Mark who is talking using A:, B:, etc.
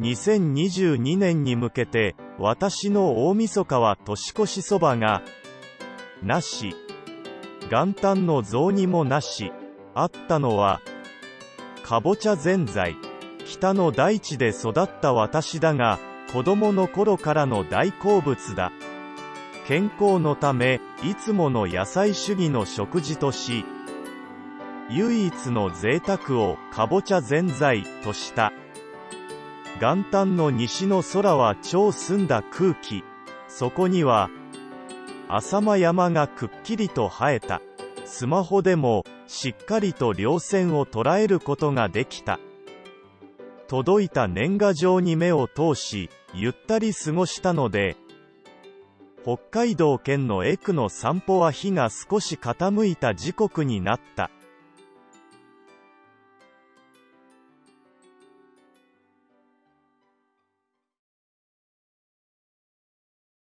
A: 2022年に向けて、私の大晦日は年越しそばが、なし。元旦の雑煮もなし。あったのは、かぼちゃぜんざい。北の大地で育った私だが、子供の頃からの大好物だ。健康のため、いつもの野菜主義の食事とし、唯一の贅沢をかぼちゃぜんざいとした。元旦の西の空は超澄んだ空気。そこには、浅間山がくっきりと生えた。スマホでも、しっかりと稜線を捉えることができた。届いた年賀状に目を通し、ゆったり過ごしたので、北海道県のエクの散歩は日が少し傾いた時刻になった。